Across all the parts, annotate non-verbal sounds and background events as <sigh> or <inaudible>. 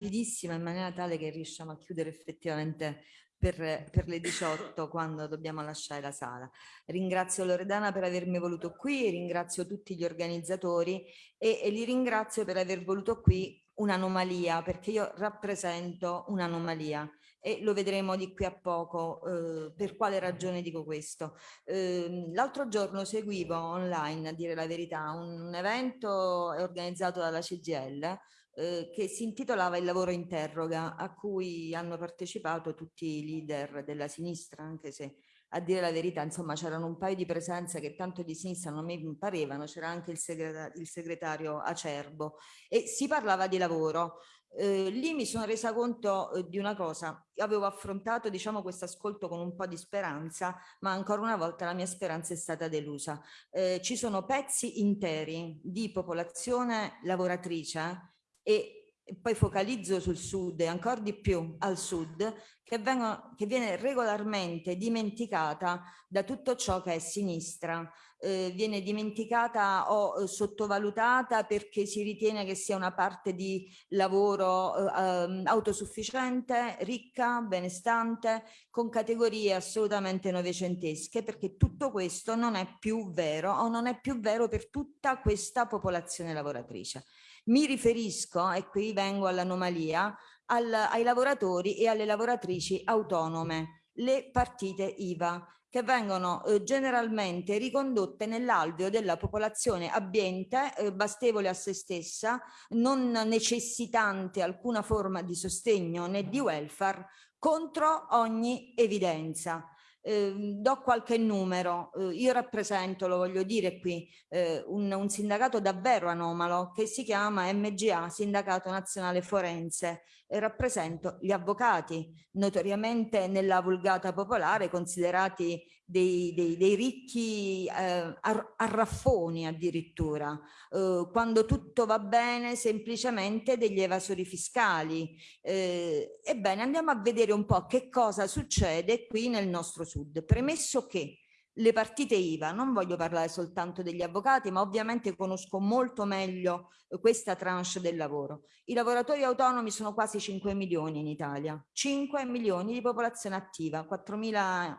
rapidissima in maniera tale che riusciamo a chiudere effettivamente per, per, le 18 quando dobbiamo lasciare la sala. Ringrazio Loredana per avermi voluto qui, ringrazio tutti gli organizzatori e, e li ringrazio per aver voluto qui un'anomalia perché io rappresento un'anomalia e lo vedremo di qui a poco eh, per quale ragione dico questo. Eh, L'altro giorno seguivo online, a dire la verità, un, un evento organizzato dalla CGL eh, che si intitolava Il lavoro interroga, a cui hanno partecipato tutti i leader della sinistra, anche se a dire la verità, insomma, c'erano un paio di presenze che tanto di sinistra non mi parevano, c'era anche il segretario, il segretario Acerbo e si parlava di lavoro. Eh, lì mi sono resa conto eh, di una cosa, Io avevo affrontato diciamo questo ascolto con un po' di speranza, ma ancora una volta la mia speranza è stata delusa. Eh, ci sono pezzi interi di popolazione lavoratrice e poi focalizzo sul sud e ancora di più al sud, che, vengono, che viene regolarmente dimenticata da tutto ciò che è sinistra, eh, viene dimenticata o eh, sottovalutata perché si ritiene che sia una parte di lavoro eh, ehm, autosufficiente, ricca, benestante, con categorie assolutamente novecentesche, perché tutto questo non è più vero o non è più vero per tutta questa popolazione lavoratrice. Mi riferisco, e qui vengo all'anomalia, al, ai lavoratori e alle lavoratrici autonome, le partite IVA, che vengono eh, generalmente ricondotte nell'alveo della popolazione abbiente, eh, bastevole a se stessa, non necessitante alcuna forma di sostegno né di welfare, contro ogni evidenza. Eh, do qualche numero, eh, io rappresento, lo voglio dire qui, eh, un, un, sindacato davvero anomalo che si chiama MGA, Sindacato Nazionale Forense, rappresento gli avvocati, notoriamente nella vulgata popolare considerati dei, dei, dei ricchi eh, arraffoni addirittura, eh, quando tutto va bene semplicemente degli evasori fiscali. Eh, ebbene andiamo a vedere un po' che cosa succede qui nel nostro sud, premesso che le partite IVA, non voglio parlare soltanto degli avvocati, ma ovviamente conosco molto meglio eh, questa tranche del lavoro. I lavoratori autonomi sono quasi 5 milioni in Italia, 5 milioni di popolazione attiva, 4,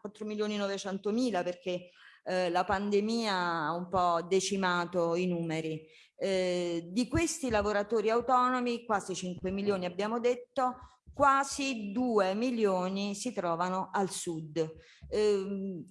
4 milioni 900 mila perché eh, la pandemia ha un po' decimato i numeri. Eh, di questi lavoratori autonomi, quasi 5 milioni abbiamo detto, quasi 2 milioni si trovano al sud. Eh,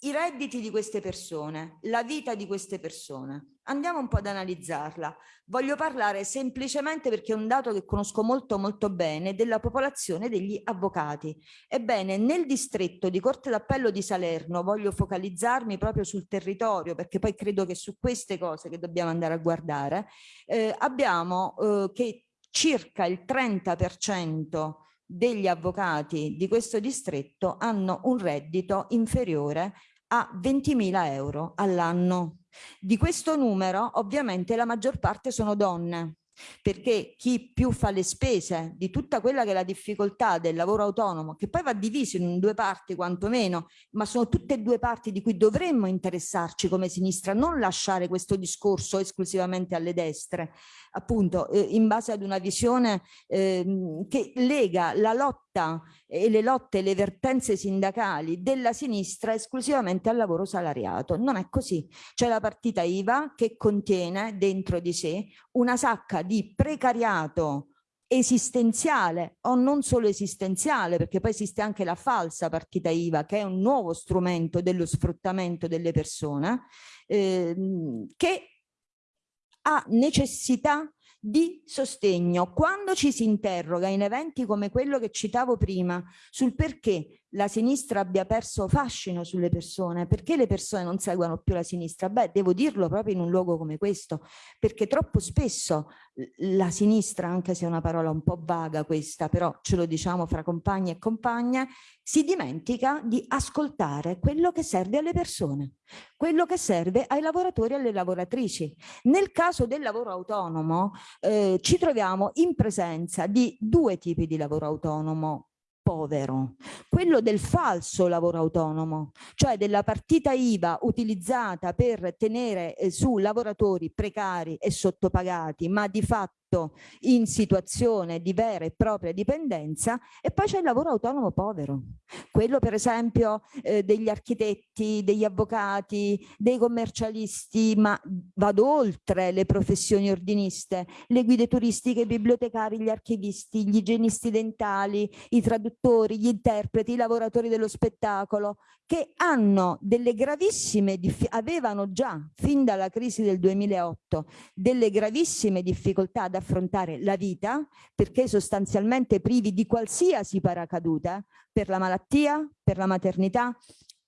i redditi di queste persone, la vita di queste persone. Andiamo un po' ad analizzarla. Voglio parlare semplicemente perché è un dato che conosco molto molto bene della popolazione degli avvocati. Ebbene, nel distretto di Corte d'Appello di Salerno voglio focalizzarmi proprio sul territorio perché poi credo che su queste cose che dobbiamo andare a guardare, eh, abbiamo eh, che circa il 30% degli avvocati di questo distretto hanno un reddito inferiore a 20.000 euro all'anno. Di questo numero ovviamente la maggior parte sono donne perché chi più fa le spese di tutta quella che è la difficoltà del lavoro autonomo, che poi va diviso in due parti quantomeno, ma sono tutte e due parti di cui dovremmo interessarci come sinistra, non lasciare questo discorso esclusivamente alle destre, appunto eh, in base ad una visione eh, che lega la lotta e le lotte e le vertenze sindacali della sinistra esclusivamente al lavoro salariato. Non è così. C'è la partita IVA che contiene dentro di sé una sacca di precariato esistenziale o non solo esistenziale perché poi esiste anche la falsa partita IVA che è un nuovo strumento dello sfruttamento delle persone eh, che ha necessità di sostegno. Quando ci si interroga in eventi come quello che citavo prima sul perché la sinistra abbia perso fascino sulle persone, perché le persone non seguono più la sinistra? Beh, devo dirlo proprio in un luogo come questo, perché troppo spesso la sinistra, anche se è una parola un po' vaga questa, però ce lo diciamo fra compagni e compagne, si dimentica di ascoltare quello che serve alle persone, quello che serve ai lavoratori e alle lavoratrici. Nel caso del lavoro autonomo eh, ci troviamo in presenza di due tipi di lavoro autonomo povero, quello del falso lavoro autonomo, cioè della partita IVA utilizzata per tenere eh, su lavoratori precari e sottopagati, ma di fatto trovato in situazione di vera e propria dipendenza e poi c'è il lavoro autonomo povero, quello per esempio eh, degli architetti, degli avvocati, dei commercialisti, ma vado oltre le professioni ordiniste, le guide turistiche, i bibliotecari, gli archivisti, gli igienisti dentali, i traduttori, gli interpreti, i lavoratori dello spettacolo, che hanno delle gravissime, avevano già fin dalla crisi del 2008 delle gravissime difficoltà ad affrontare la vita perché sostanzialmente privi di qualsiasi paracaduta per la malattia, per la maternità,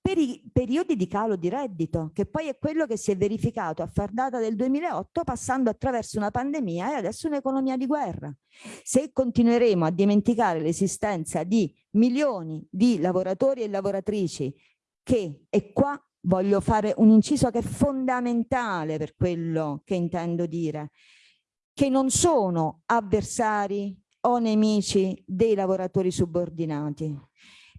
per i periodi di calo di reddito, che poi è quello che si è verificato a far data del 2008 passando attraverso una pandemia e adesso un'economia di guerra. Se continueremo a dimenticare l'esistenza di milioni di lavoratori e lavoratrici che, e qua voglio fare un inciso che è fondamentale per quello che intendo dire, che non sono avversari o nemici dei lavoratori subordinati,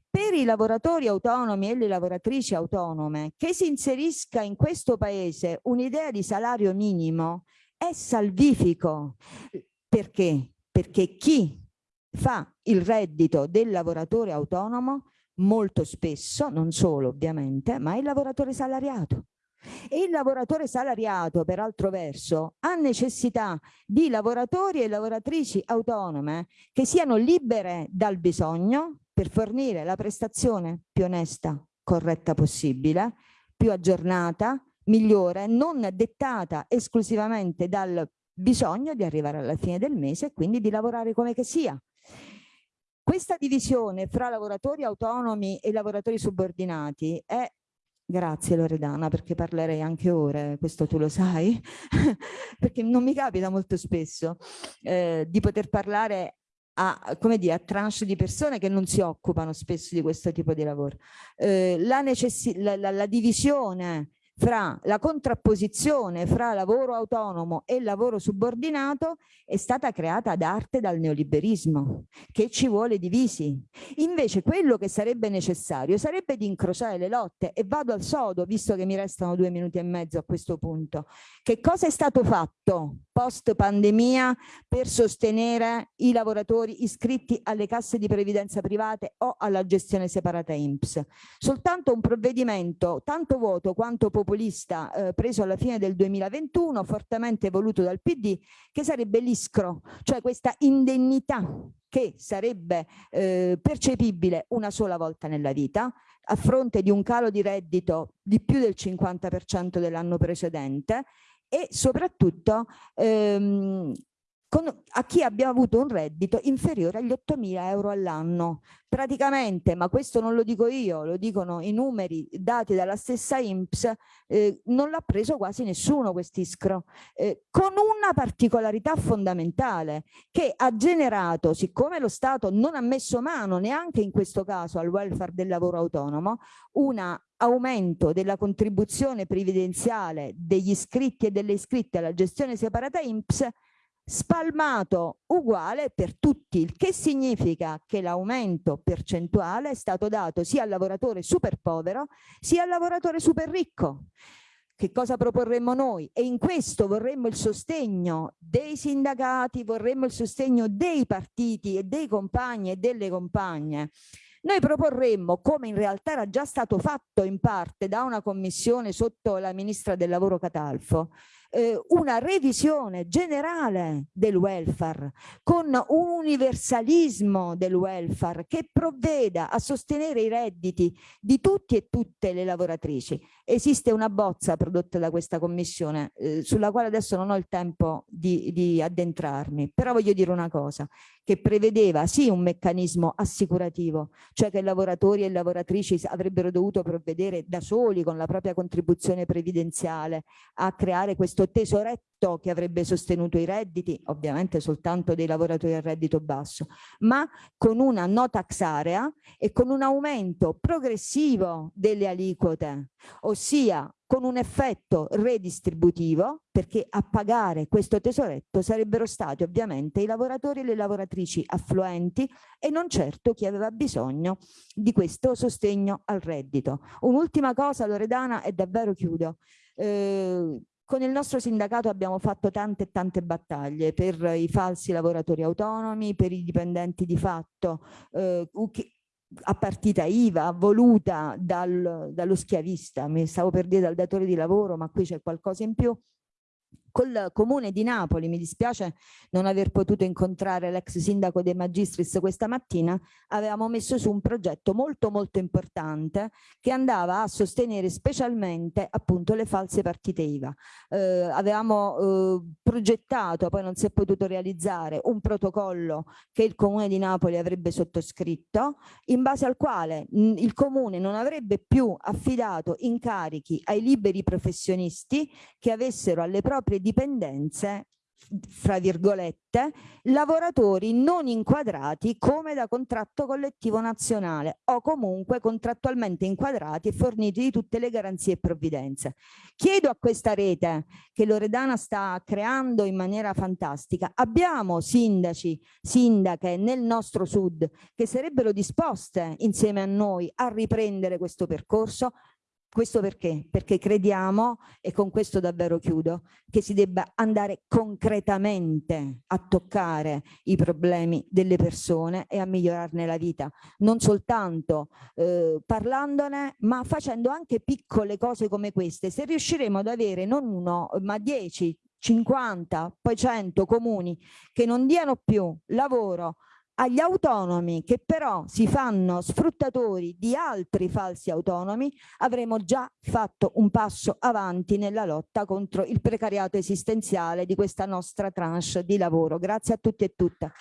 per i lavoratori autonomi e le lavoratrici autonome che si inserisca in questo paese un'idea di salario minimo è salvifico. Perché? Perché chi fa il reddito del lavoratore autonomo molto spesso, non solo ovviamente, ma è il lavoratore salariato. E il lavoratore salariato, per altro verso, ha necessità di lavoratori e lavoratrici autonome che siano libere dal bisogno, per fornire la prestazione più onesta, corretta possibile, più aggiornata, migliore, non dettata esclusivamente dal bisogno di arrivare alla fine del mese e quindi di lavorare come che sia. Questa divisione fra lavoratori autonomi e lavoratori subordinati è Grazie Loredana perché parlerei anche ore, questo tu lo sai, <laughs> perché non mi capita molto spesso eh, di poter parlare a, come dire, a tranche di persone che non si occupano spesso di questo tipo di lavoro. Eh, la, la, la, la divisione fra la contrapposizione fra lavoro autonomo e lavoro subordinato è stata creata ad arte dal neoliberismo, che ci vuole divisi. Invece quello che sarebbe necessario sarebbe di incrociare le lotte e vado al sodo, visto che mi restano due minuti e mezzo a questo punto. Che cosa è stato fatto post pandemia per sostenere i lavoratori iscritti alle casse di previdenza private o alla gestione separata INPS? Soltanto un provvedimento tanto vuoto quanto popolare populista eh, preso alla fine del 2021, fortemente voluto dal PD, che sarebbe l'ISCRO, cioè questa indennità che sarebbe eh, percepibile una sola volta nella vita, a fronte di un calo di reddito di più del 50% dell'anno precedente e soprattutto ehm, con, a chi abbia avuto un reddito inferiore agli 8.000 euro all'anno. Praticamente, ma questo non lo dico io, lo dicono i numeri dati dalla stessa INPS, eh, non l'ha preso quasi nessuno quest'ISCRO, eh, con una particolarità fondamentale che ha generato, siccome lo Stato non ha messo mano neanche in questo caso al welfare del lavoro autonomo, un aumento della contribuzione previdenziale degli iscritti e delle iscritte alla gestione separata INPS spalmato uguale per tutti, il che significa che l'aumento percentuale è stato dato sia al lavoratore super povero sia al lavoratore super ricco. Che cosa proporremmo noi? E in questo vorremmo il sostegno dei sindacati, vorremmo il sostegno dei partiti e dei compagni e delle compagne. Noi proporremmo, come in realtà era già stato fatto in parte da una commissione sotto la ministra del lavoro Catalfo, eh, una revisione generale del welfare con un universalismo del welfare che provveda a sostenere i redditi di tutti e tutte le lavoratrici. Esiste una bozza prodotta da questa commissione eh, sulla quale adesso non ho il tempo di, di addentrarmi, però voglio dire una cosa, che prevedeva sì un meccanismo assicurativo, cioè che lavoratori e lavoratrici avrebbero dovuto provvedere da soli con la propria contribuzione previdenziale a creare questo tesoretto che avrebbe sostenuto i redditi, ovviamente soltanto dei lavoratori a reddito basso, ma con una no tax area e con un aumento progressivo delle aliquote, ossia con un effetto redistributivo perché a pagare questo tesoretto sarebbero stati ovviamente i lavoratori e le lavoratrici affluenti e non certo chi aveva bisogno di questo sostegno al reddito. Un'ultima cosa Loredana e davvero chiudo. Eh, con il nostro sindacato abbiamo fatto tante e tante battaglie per i falsi lavoratori autonomi, per i dipendenti di fatto eh, a partita IVA voluta dal, dallo schiavista, mi stavo per dire dal datore di lavoro, ma qui c'è qualcosa in più, col comune di Napoli, mi dispiace non aver potuto incontrare l'ex sindaco De Magistris questa mattina, avevamo messo su un progetto molto molto importante che andava a sostenere specialmente appunto le false partite IVA. Eh, avevamo eh, progettato, poi non si è potuto realizzare, un protocollo che il comune di Napoli avrebbe sottoscritto, in base al quale mh, il comune non avrebbe più affidato incarichi ai liberi professionisti che avessero alle proprie dipendenze fra virgolette, lavoratori non inquadrati come da contratto collettivo nazionale o comunque contrattualmente inquadrati e forniti di tutte le garanzie e provvidenze. Chiedo a questa rete che Loredana sta creando in maniera fantastica, abbiamo sindaci, sindache nel nostro sud che sarebbero disposte insieme a noi a riprendere questo percorso, questo perché? Perché crediamo, e con questo davvero chiudo, che si debba andare concretamente a toccare i problemi delle persone e a migliorarne la vita, non soltanto eh, parlandone, ma facendo anche piccole cose come queste. Se riusciremo ad avere non uno, ma dieci, 50, poi 100 comuni che non diano più lavoro agli autonomi che però si fanno sfruttatori di altri falsi autonomi avremo già fatto un passo avanti nella lotta contro il precariato esistenziale di questa nostra tranche di lavoro. Grazie a tutti e tutte.